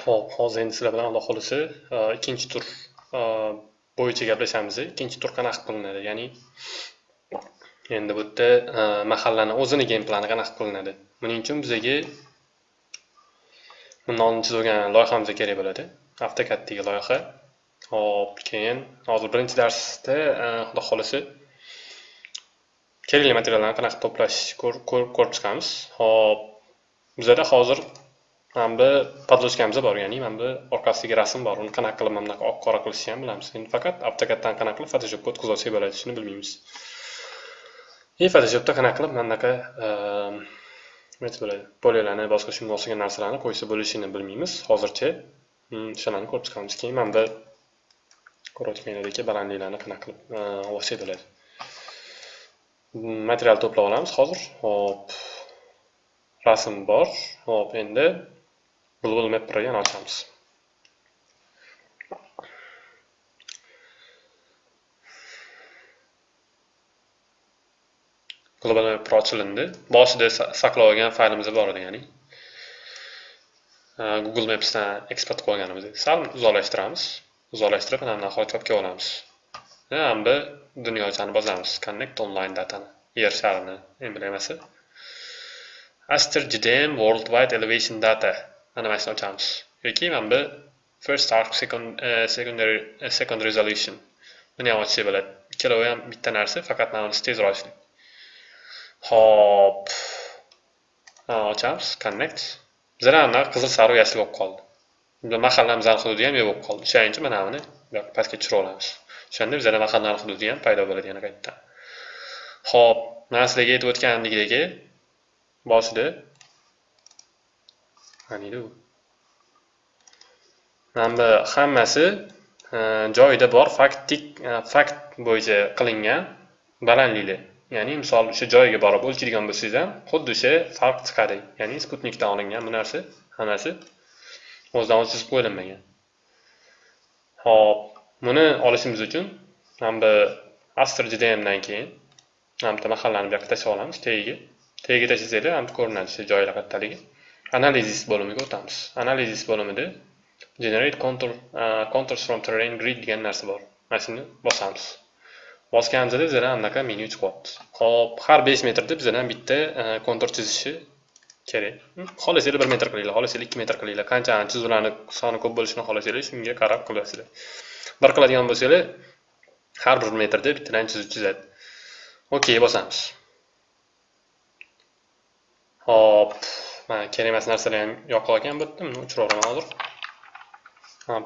Xo'p, hozir endi sizlar bilan Alloh xolisi e, ikkinchi tur e, bo'yicha gaplashamiz. Ikkinchi tur qanaqa qilinadi? Ya'ni endi bu yerda e, mahallani o'zini game plani qanaqa qilinadi? Buning uchun bizga bundan oldin chizib loyihamiz kerak bo'ladi. AutoCADdagi loyiha. Xo'p, keyin hozir birinchi darsda Alloh xolisi kerakli materiallarni qanaqa to'plash ko'rib chiqamiz. Xo'p, bizada hozir mana bu podlochkamizda bor ya'ni mana bu orqasidagi rasm bor uni qanaqa qilib mana bunaqa oq qora qilishni ham bilamiz endi faqat avtokaddan qanaqa qilib photoshopga o'tkazib olsak bo'ladi shuni bilmaymiz и photoshopda qanaqa qilib mana bunaqa nima bo'ladi polyalarni boshqa shunga o'xshagan narsalarni qo'ysa bo'lishini bilmaymiz hozircha o'shalarni ko'rib chiqamiz keyin mana bu ko'rayotganlaringdek balandliklarni qanaqa qilib olsak bo'ladi material to'plab olamiz hozir hop rasm bor hop endi global mapperni yana ochamiz global Map ochilindi boshida saqlab olgan faylimiz bor edi ya'ni google mapsdan eksport qilganimiz sal uzoqlashtiramiz uzoqlashtirib mana nihoyat chopga olamiz mana bu dunyochani bozamiz. connect online datani yer sharini emblemasi aster gdm worldwide elevation data. Mana mana shuni ochamiz yoki mana bu first arc second uh, secondary uh, second resolution. Buni ham ochsak bo'ladi ikkalovi ham bitta narsa faqat mana bunisi tezroq ishlaydi hop ochamiz connect. Bizlar anaqa qizil sariq yashil bo'lib qoldi mahallamizni hududi ham yo'q bo'lib qoldi o'shaning uchun mana buni pastga tushirib olamiz o'shanda bizada mahalla hududi ham paydo bo'ladi yana qaytadan ho'p. Mana sizlarga aytib o'tganimdek boshida qaniydi u mana bu hammasi e, joyida bor faktik e, fakt bo'yicha qilingan balandliklar. Ya'ni misol o'sha joyiga borib o'lchaydigan bo'lsangiz ham xuddi o'sha farq chiqadi. Ya'ni sputnikdan olingan bu narsa hammasi o'zidan o'zi chizib qo'yilmagan ho'p buni olishimiz uchun mana bu astr judayamdan keyin mana bitta mahallani bu yoqqa tashlab olamiz. Tagiga tagiga tashlasanglar ham ko'rinadi o'sha joylar kattaligi. Analizis bo'limiga o'tamiz analizis bo'limida generate contour uh, contours from terrain grid degan narsa bor mana shuni bosamiz bosganimizda bizada anaqa menyu chiqyapti hop har besh metrda bizdan bitta kontur chizishi kerak xohlasanglar bir metr qilinglar xohlasanglar ikki metr qilinglar qancha chizuvlarni soni ko'p bo'lishini xohlasanglar shunga qarab qilasizlar bir qiladigan bo'lsanglar har bir metrda bittadan chizib chizadi okey bosamiz hop mana kerak emas narsalar ham yoqib olgan bu yerda buni o'chirib yuboraman hozir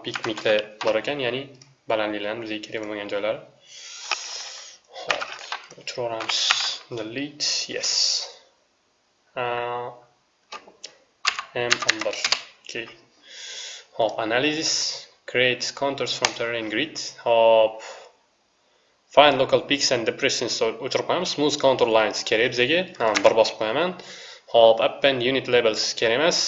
pikmiklar bor ekan ya'ni balandliklarni bizga kerak bo'lmagan joylari. Programs delete yes. Ha, m under okay hop analysis create contours from terrain grid. Hop find local peaks and depressions o'chirib qo'yamiz. Smooth contour lines kerak bizga. Bir bosib qo'yaman. Hop append unit labels kerak emas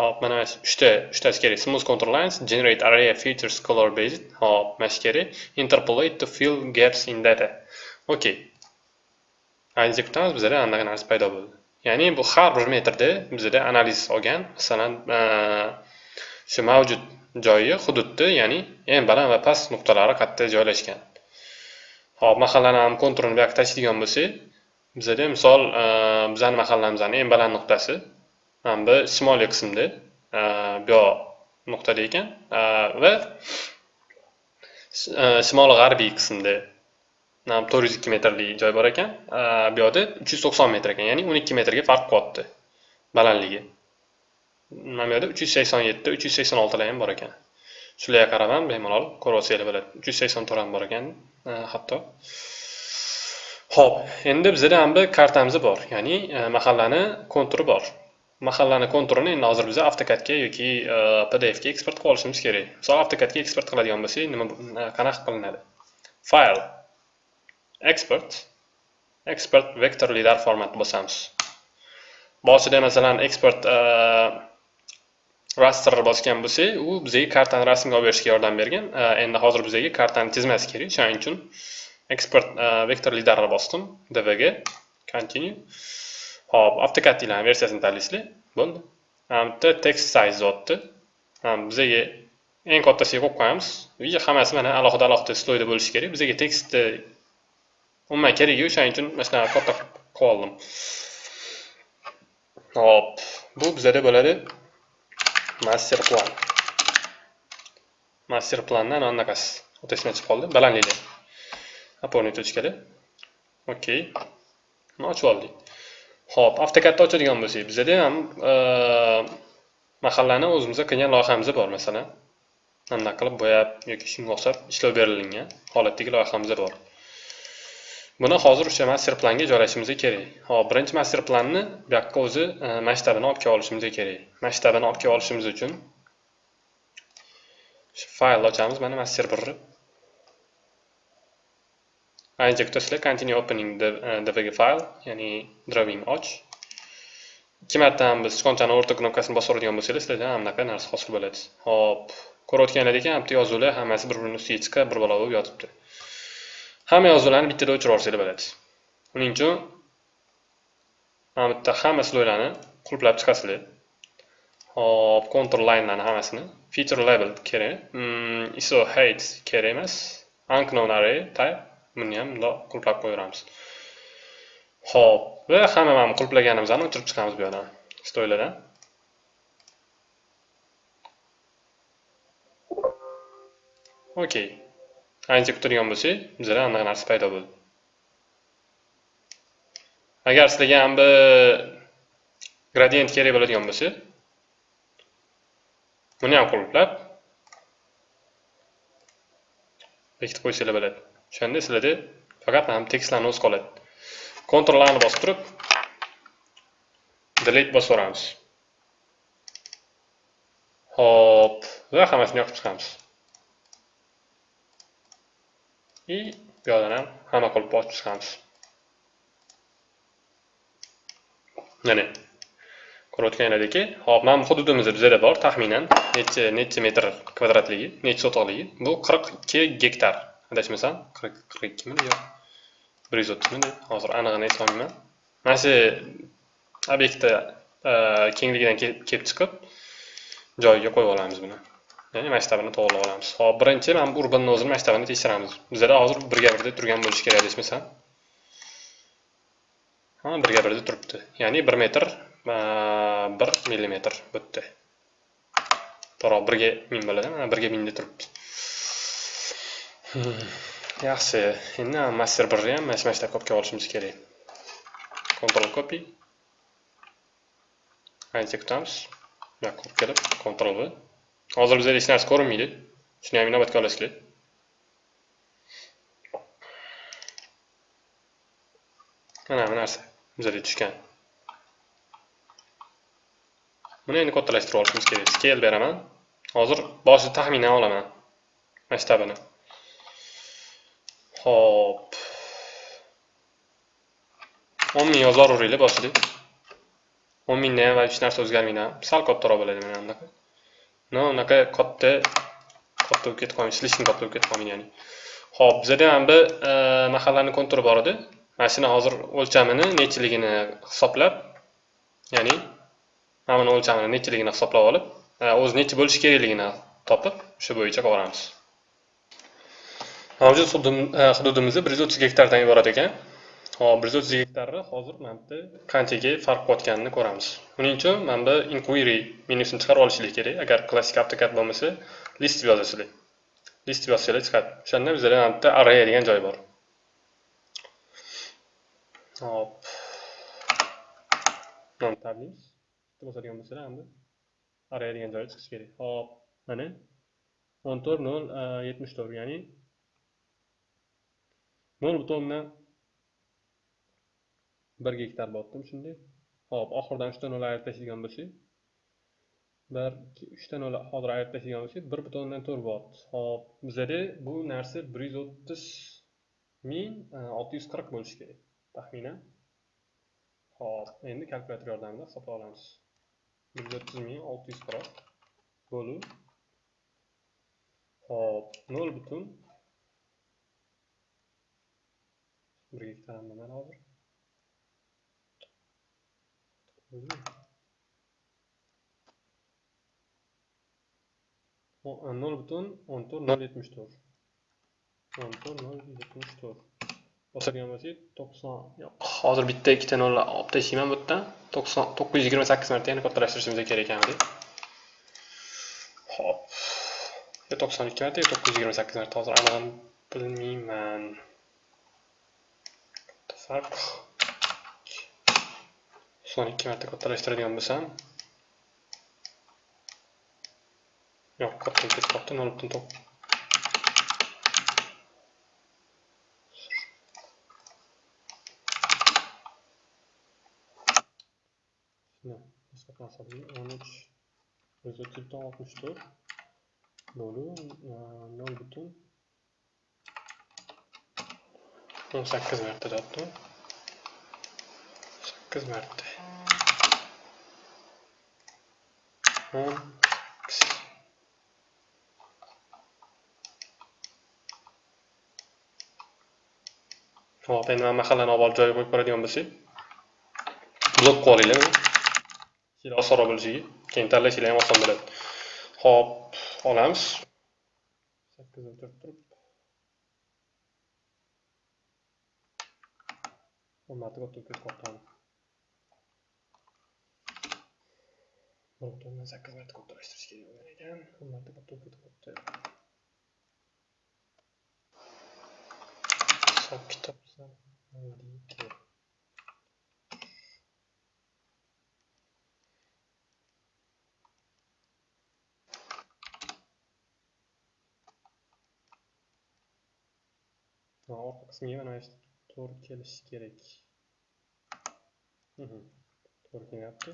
hop mana uchta uchtasi kerak smooth control lines generate array features color based. Hop mana kerak interpolate to fill gaps in data. Okay analiz kutamiz bizda anaqa narsa paydo bo'ldi. Ya'ni bu har bir metrda bizda analiz olgan masalan shu mavjud joyi hududni ya'ni eng baland va past nuqtalari qayerda joylashgan. Hop mahallani ham konturini bu yoqqa tashlaydigan bo'lsak bizada misol e, bizani mahallamizni eng baland nuqtasi mana bu shimoliy qismda e, bu yoq nuqtada ekan e, va shimoli g'arbiy qismda to'rt yuz ikki metrlik joy bor ekan bu yoqda uch yuz to'qson metr ekan ya'ni o'n ikki metrga farq qilyapti balandligi. Mana bu yerda uch yuz sakson yetti uch yuz sakson oltilar ham bor ekan. Shularga qarab ham bemalol ko'rib olsanglar bo'ladi uch yuz sakson to'rt ham bor ekan hatto. Ho'p endi bizada ham bir kartamiz bor ya'ni e, mahallani konturi bor. Mahallani konturini endi hozir biz avtokadga yoki e, pdfga eksport qilib olishimiz kerak. Misol avtokadga eksport qiladigan bo'lsak nima e, qanaqa qilinadi? Fayl export export vektor lidar formatni bosamiz. Boshida masalan export raster bosgan bo'lsak u bizga kartani rasmga olib berishga yordam bergan. Endi hozir bizga kartani chizmasi kerak shuning uchun export uh, vektor lidarni bosdim dvga continue. Hop avtokad versiyasini tanlaysizlar bo'ldi bu yerda text size o'tdi bizaga eng kattasiga qo'yib qo'yamiz и hammasi mana alohida alohida sloyda bo'lishi kerak bizaga tekstni umuman uh, keragi yo'q o'shaning uchun mana shunaqa katta qilib oldim hop bu bizada bo'ladi master plan. Master plandan ana anaqasi o'tasidan chiqib qoldi balandlikda опорный точкada okey buni ochib oldik? Ho'p avtokadni ochadigan bo'lsak bizada ham e, mahallani o'zimizga qilgan loyihamiz bor masalan. Anaqa qilib bo'yab yoki shunga o'xshab ishlov berilgan holatdagi loyihamiz bor. Buni hozir o'sha master planga joylashimiz kerak. Hop birinchi master planni bu yoqqa o'zi e, masshtabini olib kelib olishimiz kerak. Masshtabini olib kelib olishimiz uchun faylni ochamiz mana master birni injector sizlar continue opening dvg file ya'ni drawing och ikki marta ham biz sichqonchani o'rta knopkasini bosib uradigan bo'lsangiz, sizlarda ham bunaqa narsa hosil bo'ladi hop. Ko'rayotganlaringdek ham bitta yozuvlar hammasi bir birini ustiga chiqib bir balo bo'lib yotibdi hamma yozuvlarni bittada o'chirib yuborsanglar bo'ladi uning uchun mana bu yerda hamma slойlarni qulplab chiqasizlar hop control linelarni hammasini feature label kerak hmm, iso height kerak emas unknown array type. Buni ham bundoq qulplab qo'yaveramiz ho'p va hamma mana qulplaganimizni o'chirib chiqamiz bu yoqdan. Stoylardan okey ancha kutilgan bo'lsak bizada anaqa narsa paydo bo'ldi. Agar sizlarga ham bir gradient kerak bo'ladigan bo'lsa buni ham qulplab bekitib qo'ysanglar bo'ladi. O'shanda sizlarda faqat ham tekstlarni o'zi qoladi kontrollarni bosib turib delete bosib yuboramiz. Hop va hammasini yoqib chiqamiz. И bu yoqdan ham hamma qilib bosib chiqamiz. Mana ko'rayotganlaringki hop mana bu hududimiz bizada bor taxminan necha necha metr kvadratligi necha sotiqligi bu qirq ikki gektar. Adashmasam qirq qirq ikkimi yo'q bir yuz o'ttizmi hozir anig'ini eslolmayman mana shu obyektni kengligidan kelib chiqib joyiga qo'yib olamiz buni ya'ni masshtabini to'g'irlab olamiz hop birinchi mana bu urbanni o'zini masshtabini tekshiramiz bizada hozir birga birda turgan bo'lishi kerak adashmasam ha birga birda turibdi ya'ni bir metr bir millimetr bitta yerda to'g'ri birga ming bo'ladi mana birga mingda turibdi yaxshi endi master birni ham mana shu mana olib olishimiz kerak control copy. Ancha kutamiz bu yoqqa kelib control v. Hozir bizda hech narsa ko'rinmaydi shuni ham inobatga olasizlar mana bu narsa bizada tushgan buni endi kattalashtirib olishimiz kerak scale beraman hozir boshida taxminan olaman masshtabini ho'p. O'n ming yozaveringlar boshida o'n mingdan ham hech narsa o'zgarmaydi sal kattaroq bo'ladi mana bunaqa. No unaqa katta katta bo'lib ketib qolmaydi слишком katta bo'lib ketib qolmaydi ya'ni. Ho'p bizada mana bu e, mahallani konturi bor edi. Mana shuni hozir o'lchamini nechiligini hisoblab ya'ni mana buni o'lchamini nechiligini hisoblab olib e, o'zi nechi bo'lishi kerakligini topib o'sha bo'yicha qilib mavjud e, bir yuz o'ttiz gektardan iborat ekan. Hop bir yuz o'ttiz gektarni hozir mana bu yerda qanchaga farq qilayotganini ko'ramiz. Buning uchun mana bu inquiry menyusini chiqarib olishingiz kerak. Agar klassik avtokad bo'lmasa list deb yozasizlar list deb yozsanglar chiqadi. O'shanda bizada mana bitta array degan joy bor. Hop non tablaymiz bosadigan bo'lsalar endi array degan joyi chiqishi kerak. Hop mana. O'n to'rt nol e, yetmish to'rt ya'ni nol butun o'ndan bir gektar botdim shunday. Hop oxiridan uchta nol ayirib tashlaydigan bo'lsak bir ikki uchta nol hozir ayirib tashlaydigan bo'lsak bir butun o'ndan to'rt bot. Hop bizada bu narsa bir yuz o'ttiz ming e, olti yuz qirq bo'lishi kerak taxminan. Hop endi kalkulyator yordamida hisoblab olamiz. Bir yuz o'ttiz ming olti yuz qirq bo'lib hop nol butun bir gektar mana hozir nol butun o'n to'rt nol yetmish to'rt. O'n to'rt nol yetmish to'rt. Bo'lsak to'qson. Yo'q hozir bitta ikkita nol olib tashlayman bu yerdan to'qson to'qqiz yuz yigirma sakkiz marta yana kattalashtirishimiz kerak ekan ho'p. Yo to'qson ikki marta yo to'qqiz yuz yigirma sakkiz marta hozir anig'ini bilmayman. Farq to'qson ikki marta kattalashtiradigan bo'lsam yo'q katta ketib qolibdi nol butun to'qqiz o'n uch yuz o'ttiz butun oltmish to'rt bo'lu nol butun o'n sakkiz marta deyapti sakkiz marta o'n hop endi mana mahallani olib borib joyiga qo'yib ko'radigan bo'lsak blok qilib olinglar juda osonroq bo'lishiga keyin tanlashinglar ham oson bo'ladi ho'p olamiz sakkiz o'tirib turib o'n marta o'tib ketib qolibdi bir butun sakkiz marta kattalashtirish kerak bo'lgan ekan o'n marta o'tib ketib qolibdi hisob kitob orqa qismiga mana shu to'g'ri kelishi kerak. To'g'ri kelyapti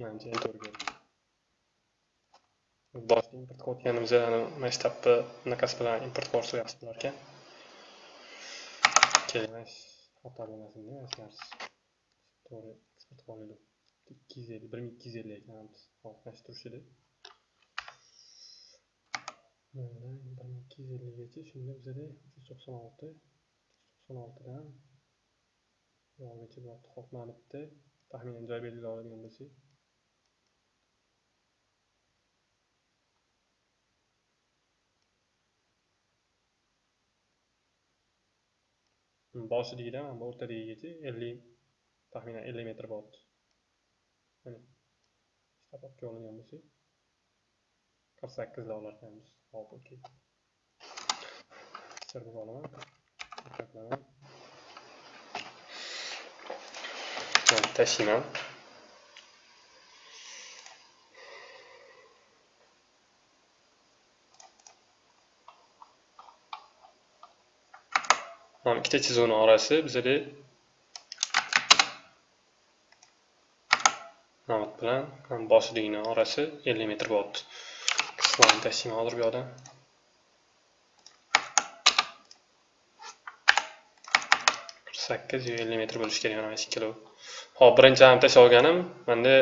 manimcha endi to'g'ri keldi. Boshida import qilayotganimizda mana shu tapni bunaqasi bilan import qilsa yaxshi bo'lar ekan. Keyin xato bo'lmasin deb mana to'g'ri eksport qilib oldik ikki yuz ellik bir ming ikki yuz ellik ekan hop mana Bundan bir ming ikki yuz ellikgacha shunda bizada uch yuz to'qson olti uch yuz to'qson oltidan buyoqgacha bo'lyapti hop mana bitta taxminan joy belgilab oladigan bo'lsak boshidagidan mana bu o'rtadagigacha ellik taxminan ellik metr bo'lyapti mana ishlab olib oladigan bo'lsak 48 dollar qilamiz hop okey sirib olaman diqqatlaman tashlayman mana ikkita chizuvni orasi bizada namat bilan boshlig'ining orasi 50 metr bo'libdi qismlarni tashlayman hozir bu yoqdan qirq sakkiz ellik metr bo'lishi kerak mana shu ikkalovi hop birinchi ham tashlab olganim manda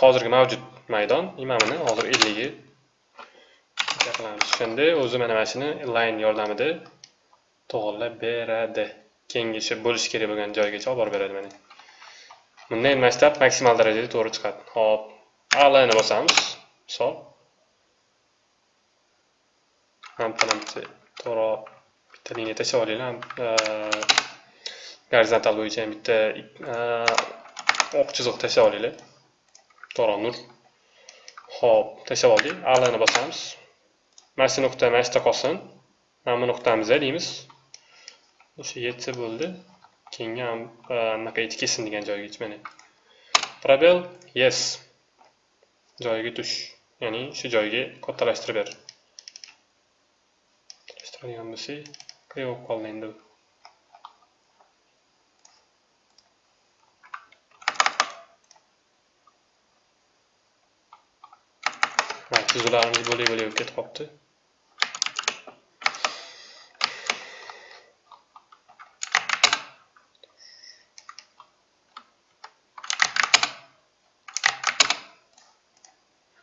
hozirgi mavjud maydon mana hozir elligi qilamiz o'shanda o'zi mana mana shuni line yordamida to'g'irlab beradi kengashi bo'lishi kerak bo'lgan joygacha olib borib beradi mana bunda endi mana maksimal darajada to'g'ri chiqadi hop alini bosamiz misol ham to'g'ri bitta liniya tashlab olinglar gorizontal bo'yicha ham bitta oq chiziq tashlab olinglar to'g'ri nur hop tashlab oldik alini bosamiz mana shu nuqta mana shu yerda qolsin mana bu nuqtamiz deymiz o'sha yetsa bo'ldi keyingi anaqa anaqaga kelsin degan joygacha mana probel yes. joyiga tush ya'ni shu joyga kattalashtirib ber kattalashtiradigan bo'lsak qiyin bo'lib qoldi endi tuzuvlarimiz bo'lak bo'lak bo'lib ketib qolibdi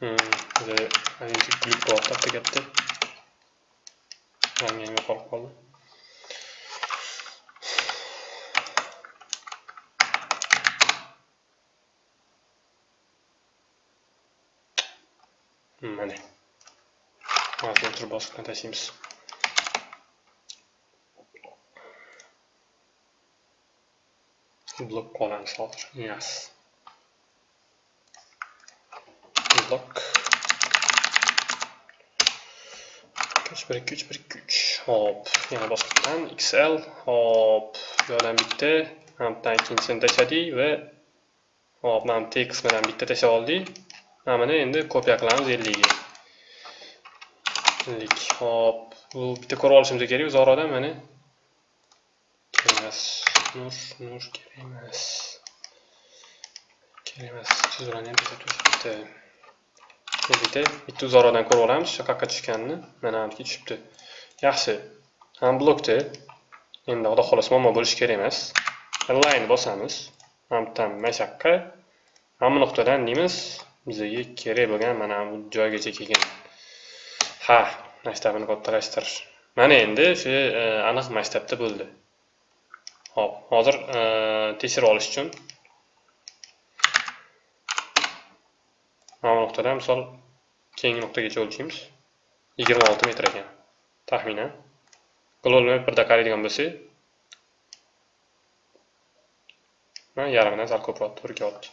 Hmm, hani büyük bir ortak da gitti. na minha Coca-Cola. Hum, vale. Más outro boss que não tem Sims. Block columns, yes. Block. Uch bir ikki uch bir ikki uch hop yana boshqatdan xl hop buyoqdan bitta mana bu ikkinchisini tashladik va hop mana t qismidan bitta tashlab oldik mana buni endi kopiya qilamiz ellikga ellik hop bu bitta ko'rib olishimiz kerak o'zi oradan mana kerak emas nur nur kerak emas kerak emas chizuvlarni ham bitta bitta uzoradan ko'rib olamiz shu yoqqa tushganini. Mana aniki tushibdi. Yaxshi. Ham blokda. Endi xudo xohlasa muammo bo'lishi kerak emas. Line bosamiz. Ham tam mana shu mana bu nuqtadan deymiz bizga kerak bo'lgan mana bu joygacha kelgan. Ha maktabini kattalashtirish mana endi shu e, aniq maktabda bo'ldi. Ho'p hozir e, tekshirib olish uchun mana bu nuqtadan misol keyingi nuqtagacha o'lchaymiz yigirma olti metr ekan taxminan global mapperda qaraydigan bo'lsak mana yarmidan sal ko'proq to'rtga kelyapti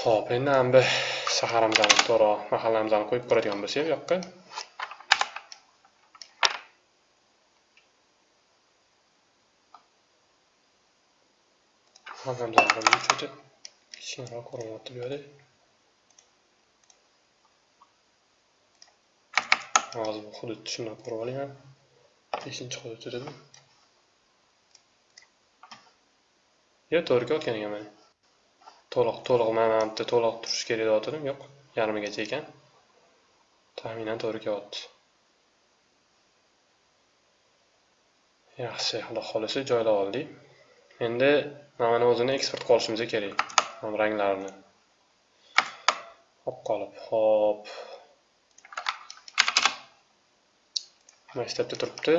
ho'p endi mana bu shaharimizni to'g'riroq mahallamizni qo'yib ko'radigan bo'lsak bu yoqqa. Mahallamizni kichkinaroq ko'rinyapti bu yerda hozir bu hudud shundoq ko'rib oling ham beshinchi hudud dedimi yo to'g'ri kelayotgan ekan to'liq to'liq mana bu to'liq turishi kerak deyotgandim yo'q yarmigacha ekan taxminan to'g'ri kelyapti yaxshi xudo xohlasa joylab oldik endi mana o'zini eksport qilishimiz kerak ranglarini. Olib qolib hop. Maktabda turibdi.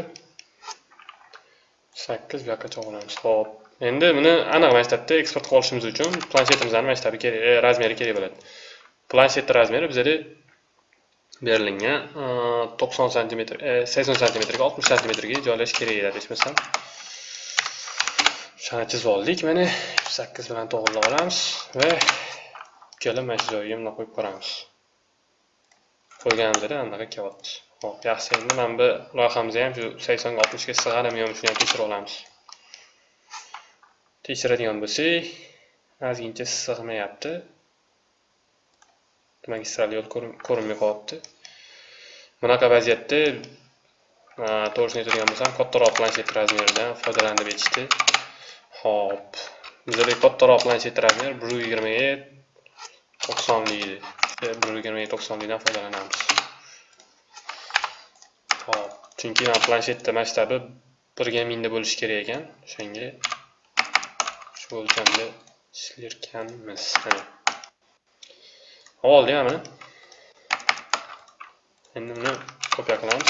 Sakkiz bu yoqqacha olamiz hop. Endi buni aniq maktabda eksport qilib olishimiz uchun planshetimizni maktabi kerak e, razmeri kerak bo'ladi. Planshetni razmeri bizada berilgan e, to'qson santimetr e, sakson santimetrga oltmish santimetrga joylash kerak edi adashmasam shuni chizib oldik mana sakkiz bilan to'g'irlab olamiz va ikkala mana shu joyiga bundoq qo'yib ko'ramiz. Qo'yganimizda anaqa kelyapti ho'p yaxshi endi mana bu loyihamizni ham shu saksonga oltmishga sig'adimi yo'qmi shuni ham tekshirib olamiz. Tekshiradigan bo'lsak ozgincha sig'mayapti. Magistral yo'l ko'rinmay qolyapti bunaqa vaziyatda to'g'risini aytadigan bo'lsam kattaroq planshet razmeridan foydalanib aytishdi hop. Bizada kattaroq planshet razmer bir yuz yigirmaga to'qsonlik edi. E, bir yuz yigirmaga to'qsonlikdan foydalanamiz. Hop. Chunki mana planshetda masshtabi birga mingda bo'lishi kerak ekan. O'shanga shu o'lchamda ishlarkanmiz mana oldik mana. Endi buni kopiya qilamiz.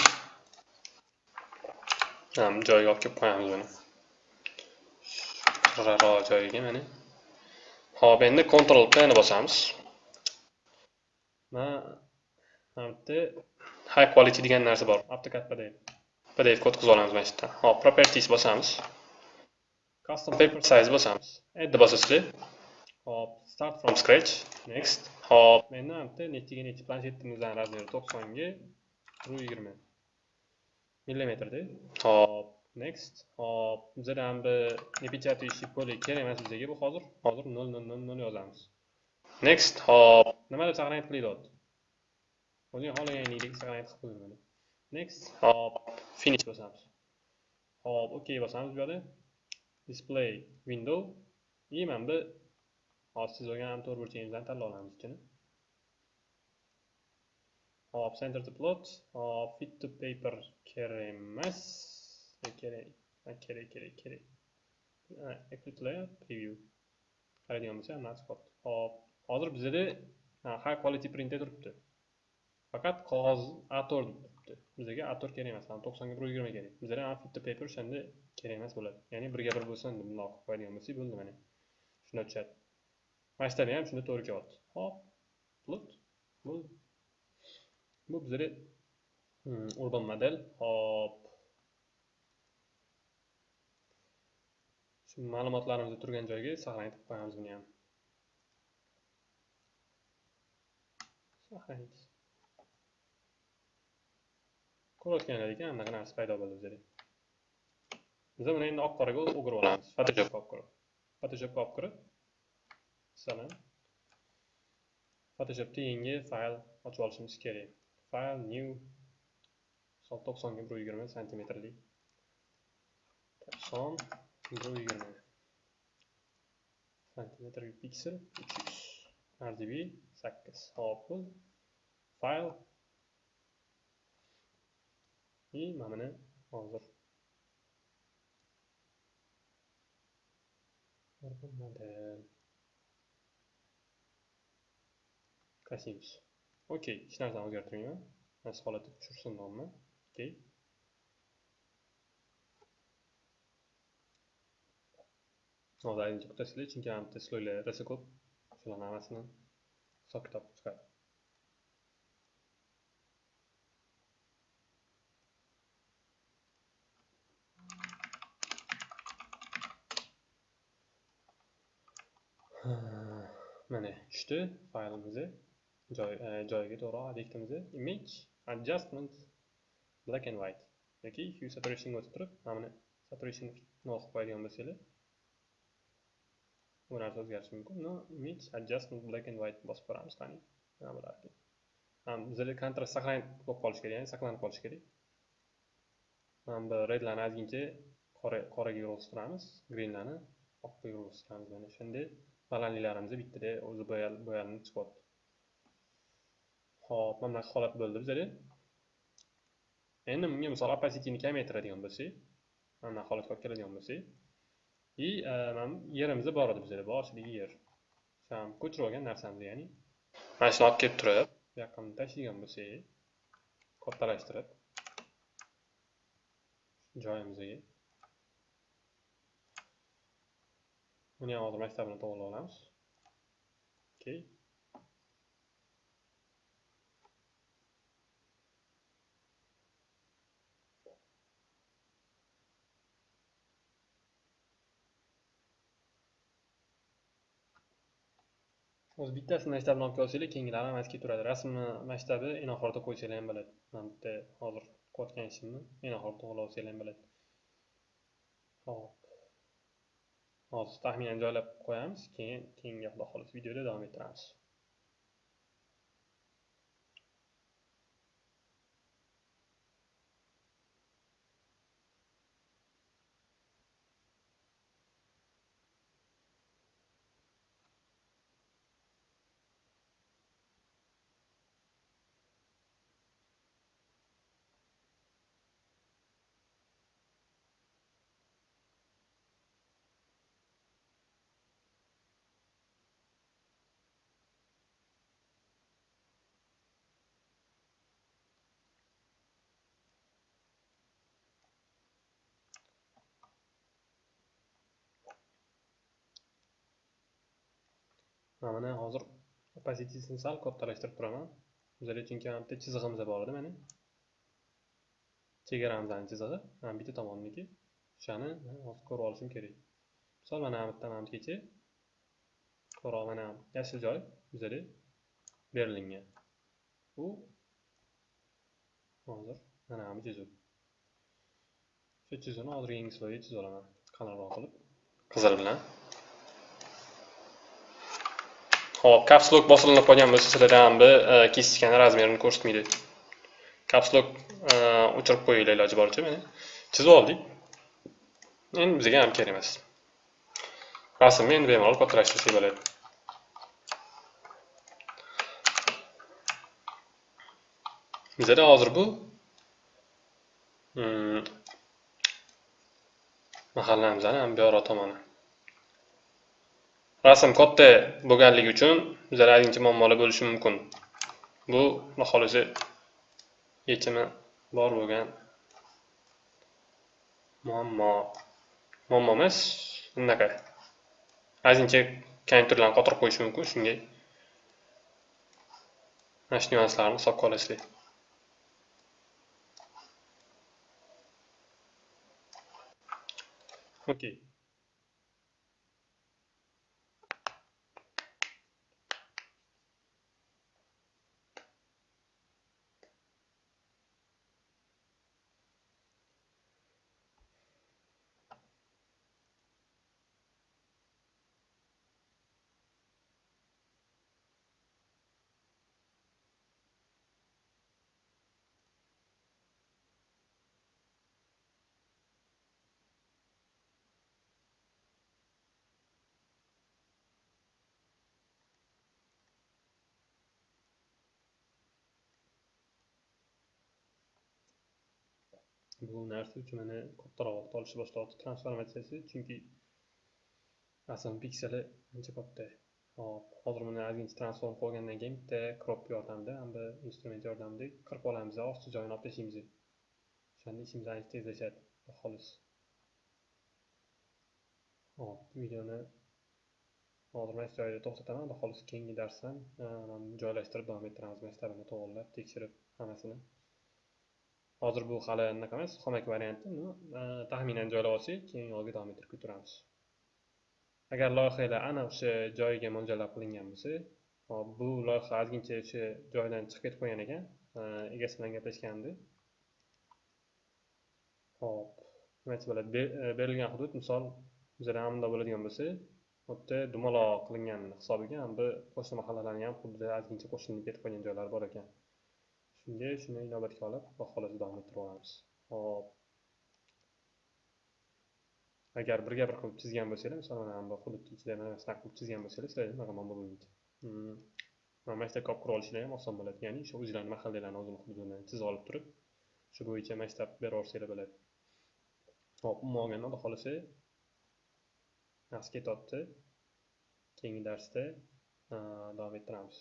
Joyiga olib kelib qo'yamiz buni. Qirraroq joyiga mana hop endi control pni bosamiz. Mana bitta high quality degan narsa bor. AutoCAD pdf pdf kod qilib olamiz mana shu yerdan hop properties bosamiz. Custom paper size bosamiz. Add bosasizlar hop start from scratch. Next. Hop endi mana yerda nechiga nechi planshetimizdan razmeri to'qsonga bir yigirma millimetrda. Hop. Next. Hop bizdan bir bu nepечатающий поле kerak emas bizaga bu hozir hozir nol nol nol nol yozamiz. Next. Hop. Nima deb saqlanib qilyapti o'zing xohlaganingdek saqlanib qilib qo'ying buni next. Hop. Finish bosamiz. Hop ok bosamiz bu yoqda display window. И mana bu hozir siz olgan to'rt burchagimizdan tanlab olamiz ichini. Hop center to plot. Hop fit to paper kerak emas. Kerak kerak kerak kerak applet preview. Qaraydigan bo'lsak hammasi chiqyapti hop hozir bizda high quality printda turibdi. Faqat qog'oz a4 turibdi. Bizga a4 kerak emas. To'qsonga bir yigirma kerak. Bizada ham fit to paper o'shanda kerak emas bo'ladi. Ya'ni 1 ga 1 bo'lsin bundoq qilib qo'yadigan bo'lsak bo'ldi mana. Shunda tushadi. Masshtabi ham shunda to'g'ri kelyapti hop plut bu bu bizda hmm, urban model. Hop shu ma'lumotlarimiz turgan joyga saqlanib qo'yamiz buni ham. Saqlaymiz ko'rayotganingiz ekan anaqa narsa paydo bo'ldi bizda biz buni endi oq qoraga o'girib olamiz. Photoshopga olib kirib. Photoshopga olib kirib masalan photoshopda yangi fayl ochib olishimiz kerak. Fayl new misol to'qsonga bir yigirma santimetrli. To'qson yigirma santimetr piksel uch yuz rgb sakkiz hop bu fayl и mana buni hozir model Kasimiz. Okey, hech narsani o'zgartirmayman. Mana shu holatda tushirsin nomni. Okey. Hozir ayni to'xtasizlar, chunki ham bitta sloylar rosa ko'p. Shularni hammasini hisob kitob chiqadi. mana tushdi. Faylimizni. E, joyiga to'g'ri obyektimizni. Image adjustment black and white. Yoki hue saturation o'tib turib mana buni saturation nol qilib qo'yadigan bo'lsanglar. Bu narsa o'zgarishi mumkin no image adjustment black and white bosib ko'ramiz qani nima bo'larkan ekan kontrast saqlanib bo'lib qolishi kerak ya'ni saqlanib qolishi kerak mana bu redlarni ozgincha qoraga yurg'iztiramiz greenlarni oqqa yurg'iztiramiz mana shunday balandliklarimiz bittada o'zi bo'yalinib chiqyapti ho'p mana bunaqa holat bo'ldi bizada endi bunga misol opacityni kamaytiradigan bo'lsak mana bunaqa holatga olib keladigan bo'lsak и mana yerimiz bor edi bizada boshidagi yer. Ham ko'chirib olgan narsamiz ya'ni mana shuni olib kelib turib. bu yoqqa tashlaydigan bo'lsak kattalashtirib joyimizga buni ham hozir maktabini to'g'irlab olamiz. Okey o'zi bittasini masshtabni olib kelsanglar keyingilari hammasi turadi. rasmni masshtabi enoxorda qo'ysanglar ham bo'ladi Mana bitta hozir qo'yotgan ishimni enoxorda oxirida olsanglar ham bo'ladi hop. Hozir taxminan joylab qo'yamiz keyin keyingi xudo xohlasa videoda davom ettiramiz. Mana hozir opacity'sini sal kattalashtirib turaman. Bizada chunki mana bitta chizig'imiz bor edi mana chegaramizni chizig'i mana bitta tomonniki. O'shani hozir ko'rib olishim kerak. Misol mana bu yerda mana bungacha ko'proq mana yashil joy bizada berilingan u hozir mana bu chizuv shu chizuvni hozir yangi sloyga chizib olaman. Qalinroq qilib. Qizil bilan. Xo'p, caps lock bosilinib qolgan bo'lsa, sizlarda ham bu e, kesishgan razmerini ko'rsatmaydi. Caps lock e, o'chirib qo'yinglar iloji boricha mana. Chizib oldik. Endi bizga ham kerak emas. Rasmni endi bemalol kattalashtirsak bo'ladi. Bizda hozir bu hmm, ham bu tomoni. Rasm katta bo'lganligi uchun bizlar ozgincha muammolar bo'lishi mumkin. Bu xudo xohlasa yechimi bor bo'lgan muammo. Muammo emas bunaqa ozgincha konturlarni qotirib qo'yish mumkin shunga mana shu nyuanslarni hisobga olasizlar okay bu narsa uchun mana kattaroq vaqt olishni boshlayapti transformatsiyasi chunki asl pikseli ancha katta. Hop hozir buni ozgincha transform qilgandan keyin bitta crop yordamida hamda instrument yordamida qirib olamiz osti joyini olib tashlaymiz o'shanda ishimiz ancha tezlashadi. Xolos. Hop videoni hozir mana shu joyda to'xtataman. Xolos keyingi darsdan eh, joylashtirib davom ettiramiz. Maktabini to'g'irlab tekshirib hammasini hozir bu hali anaqa emas xomak varianti e, taxminan joylab olsak keyin yo'lga davom ettirib ketaveramiz agar loyihalar ana o'sha joyiga mo'ljallab qilingan bo'lsa hop bu loyiha ozgincha o'sha joydan chiqib ketib qolgan ekan e, egasi bilan gaplashgandi. Hop nima desa bo'ladi e, berilgan hudud misol bizada hamda bo'ladigan bo'lsa bu yerda dumaloq qilingan hisobiga bu qo'shni mahallalarni ham xuddi ozgincha qo'shilib ketib qolgan joylari bor ekan. Shunga shuni inobatga olib xudo davom ettiraveramiz hop. Agar birga bir qilib chizgan bo'lsanglar misol mana bu hududni ichida mana shunaqa qilib chizgan bo'lsanglar sizlarga bunaqa muammo bo'lmaydi. Hmm. Mana maktabga olib kirib olishinglar ham oson bo'ladi. Ya'ni shu o'zlarini mahallalarini o'zini hududini chizib olib turib shu bo'yicha maktab berib yuborsanglar bo'ladi. Hop umuman olganda xudo xohlasa yaxshi ketyapti keyingi darsda davom ettiramiz.